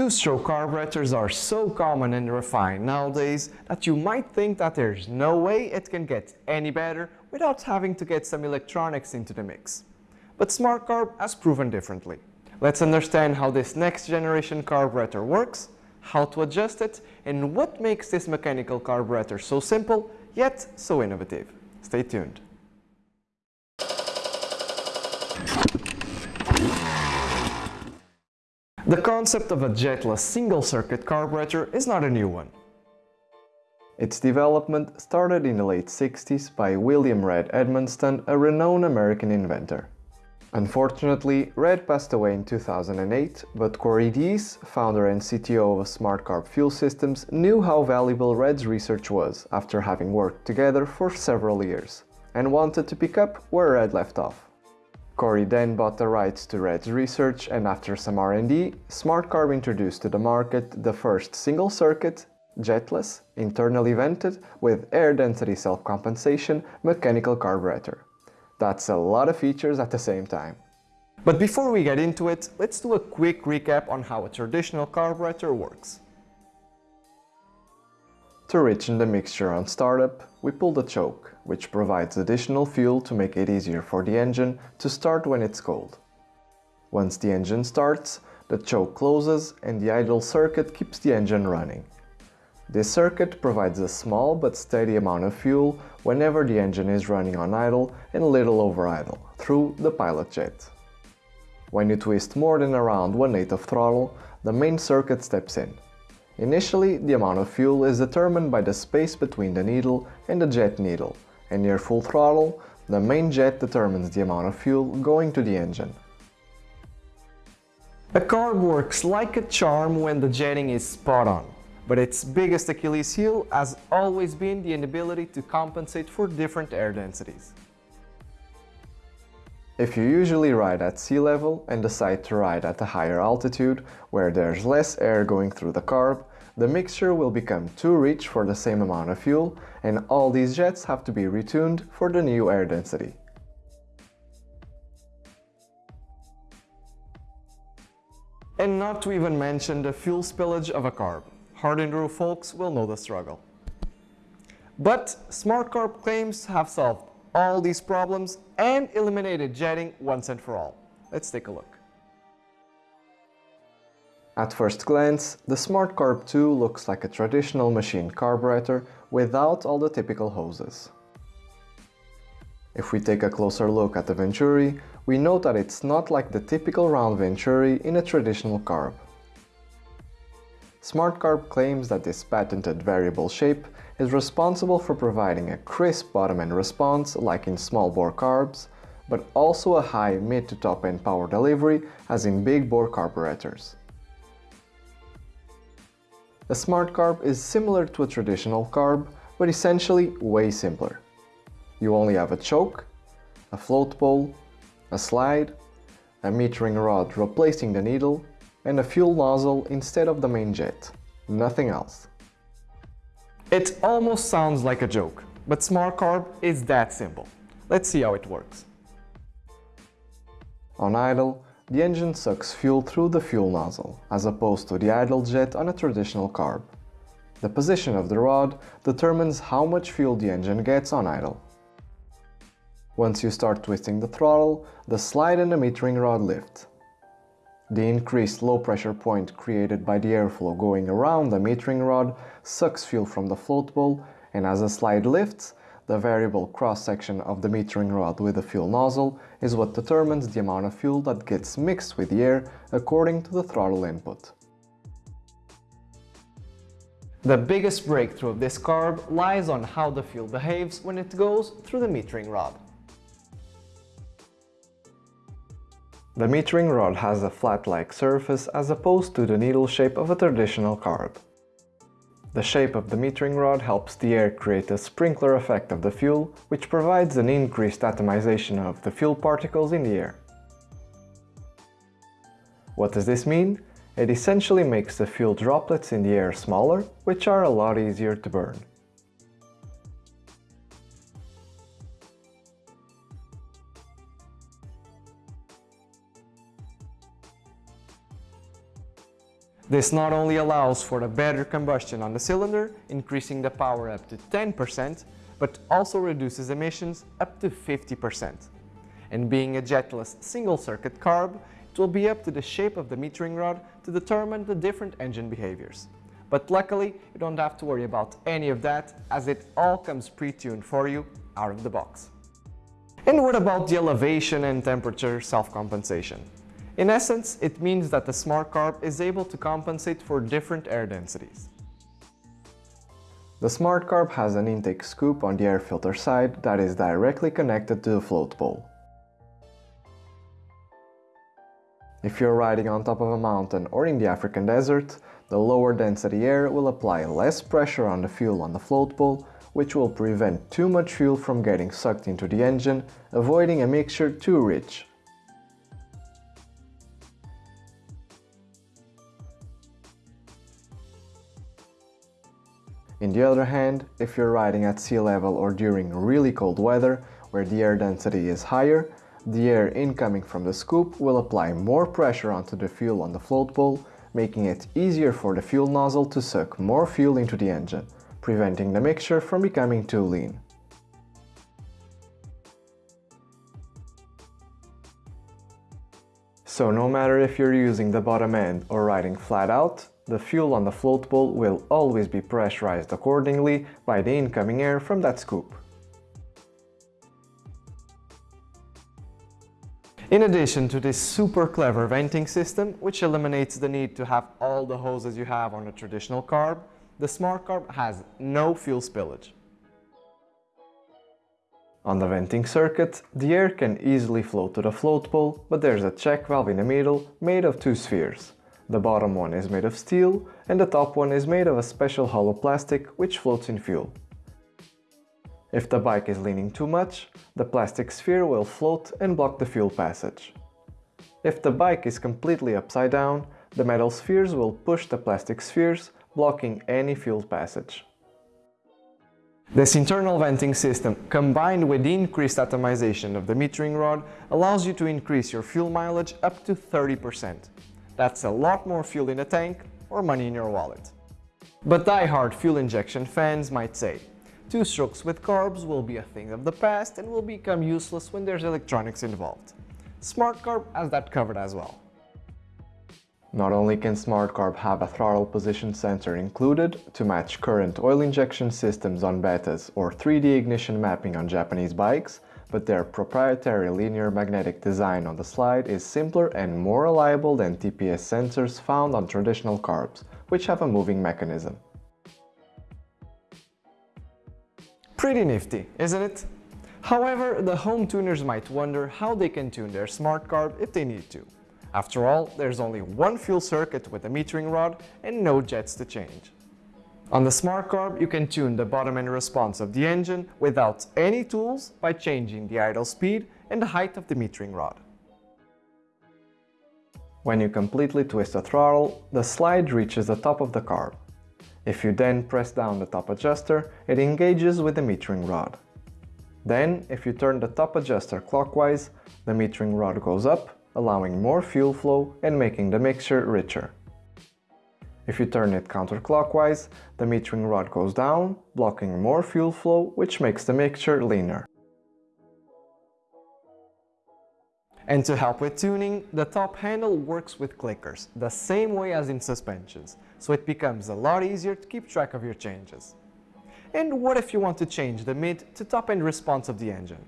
Two-stroke carburetors are so common and refined nowadays that you might think that there's no way it can get any better without having to get some electronics into the mix. But Smart Carb has proven differently. Let's understand how this next generation carburetor works, how to adjust it, and what makes this mechanical carburetor so simple, yet so innovative. Stay tuned. The concept of a jetless single-circuit carburetor is not a new one. Its development started in the late 60s by William Red Edmonston, a renowned American inventor. Unfortunately, Red passed away in 2008, but Corey Deese, founder and CTO of SmartCarb Fuel Systems, knew how valuable Red's research was after having worked together for several years, and wanted to pick up where Red left off. Corey then bought the rights to Red's research and after some R&D, SmartCarb introduced to the market the first single-circuit, jetless, internally vented, with air density self-compensation mechanical carburetor. That's a lot of features at the same time. But before we get into it, let's do a quick recap on how a traditional carburetor works. To richen the mixture on startup, we pull the choke, which provides additional fuel to make it easier for the engine to start when it's cold. Once the engine starts, the choke closes and the idle circuit keeps the engine running. This circuit provides a small but steady amount of fuel whenever the engine is running on idle and little over idle, through the pilot jet. When you twist more than around 1 8 of throttle, the main circuit steps in, Initially, the amount of fuel is determined by the space between the needle and the jet needle, and near full throttle, the main jet determines the amount of fuel going to the engine. A carb works like a charm when the jetting is spot on, but its biggest Achilles heel has always been the inability to compensate for different air densities. If you usually ride at sea level and decide to ride at a higher altitude, where there's less air going through the carb, the mixture will become too rich for the same amount of fuel and all these jets have to be retuned for the new air density. And not to even mention the fuel spillage of a carb. Hard enduro folks will know the struggle. But SmartCarb claims have solved all these problems and eliminated jetting once and for all. Let's take a look. At first glance, the Smart Carb 2 looks like a traditional machine carburetor without all the typical hoses. If we take a closer look at the Venturi, we note that it's not like the typical round Venturi in a traditional carb. SmartCarb claims that this patented variable shape is responsible for providing a crisp bottom-end response like in small bore carbs, but also a high mid to top end power delivery as in big bore carburetors. A smart carb is similar to a traditional carb, but essentially way simpler. You only have a choke, a float bowl, a slide, a metering rod replacing the needle, and a fuel nozzle instead of the main jet. Nothing else. It almost sounds like a joke, but Smart Carb is that simple. Let's see how it works. On idle, the engine sucks fuel through the fuel nozzle, as opposed to the idle jet on a traditional carb. The position of the rod determines how much fuel the engine gets on idle. Once you start twisting the throttle, the slide and the metering rod lift. The increased low pressure point created by the airflow going around the metering rod sucks fuel from the float bowl and as the slide lifts, the variable cross-section of the metering rod with the fuel nozzle is what determines the amount of fuel that gets mixed with the air according to the throttle input. The biggest breakthrough of this carb lies on how the fuel behaves when it goes through the metering rod. The metering rod has a flat-like surface as opposed to the needle shape of a traditional carb. The shape of the metering rod helps the air create a sprinkler effect of the fuel, which provides an increased atomization of the fuel particles in the air. What does this mean? It essentially makes the fuel droplets in the air smaller, which are a lot easier to burn. This not only allows for a better combustion on the cylinder, increasing the power up to 10%, but also reduces emissions up to 50%. And being a jetless single-circuit carb, it will be up to the shape of the metering rod to determine the different engine behaviors. But luckily, you don't have to worry about any of that as it all comes pre-tuned for you out of the box. And what about the elevation and temperature self-compensation? In essence, it means that the Smart Carb is able to compensate for different air densities. The Smart Carb has an intake scoop on the air filter side that is directly connected to the float bowl. If you're riding on top of a mountain or in the African desert, the lower density air will apply less pressure on the fuel on the float bowl, which will prevent too much fuel from getting sucked into the engine, avoiding a mixture too rich. In the other hand, if you're riding at sea level or during really cold weather, where the air density is higher, the air incoming from the scoop will apply more pressure onto the fuel on the float bowl, making it easier for the fuel nozzle to suck more fuel into the engine, preventing the mixture from becoming too lean. So no matter if you're using the bottom end or riding flat out, the fuel on the float bowl will always be pressurized accordingly by the incoming air from that scoop. In addition to this super clever venting system, which eliminates the need to have all the hoses you have on a traditional carb, the Smart Carb has no fuel spillage. On the venting circuit, the air can easily flow to the float bowl, but there's a check valve in the middle made of two spheres. The bottom one is made of steel and the top one is made of a special hollow plastic which floats in fuel. If the bike is leaning too much, the plastic sphere will float and block the fuel passage. If the bike is completely upside down, the metal spheres will push the plastic spheres, blocking any fuel passage. This internal venting system, combined with the increased atomization of the metering rod, allows you to increase your fuel mileage up to 30%. That's a lot more fuel in the tank or money in your wallet. But die-hard fuel injection fans might say, Two strokes with carbs will be a thing of the past and will become useless when there's electronics involved. Smart Carb has that covered as well. Not only can Smart Carb have a throttle position sensor included to match current oil injection systems on Betas or 3D ignition mapping on Japanese bikes, but their proprietary linear magnetic design on the slide is simpler and more reliable than TPS sensors found on traditional carbs, which have a moving mechanism. Pretty nifty, isn't it? However, the home tuners might wonder how they can tune their smart carb if they need to. After all, there's only one fuel circuit with a metering rod and no jets to change. On the smart carb, you can tune the bottom end response of the engine without any tools by changing the idle speed and the height of the metering rod. When you completely twist the throttle, the slide reaches the top of the carb. If you then press down the top adjuster, it engages with the metering rod. Then, if you turn the top adjuster clockwise, the metering rod goes up, allowing more fuel flow and making the mixture richer. If you turn it counterclockwise, the metering rod goes down, blocking more fuel flow, which makes the mixture leaner. And to help with tuning, the top handle works with clickers, the same way as in suspensions, so it becomes a lot easier to keep track of your changes. And what if you want to change the mid to top end response of the engine?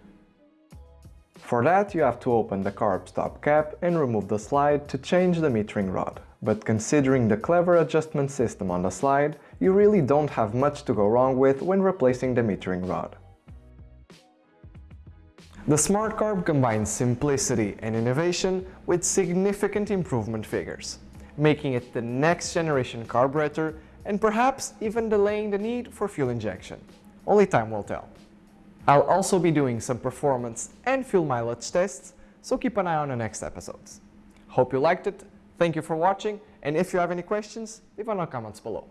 For that you have to open the carb stop cap and remove the slide to change the metering rod. But considering the clever adjustment system on the slide, you really don't have much to go wrong with when replacing the metering rod. The Smart Carb combines simplicity and innovation with significant improvement figures, making it the next generation carburetor and perhaps even delaying the need for fuel injection. Only time will tell. I'll also be doing some performance and fuel mileage tests, so keep an eye on the next episodes. Hope you liked it, thank you for watching, and if you have any questions, leave in the comments below.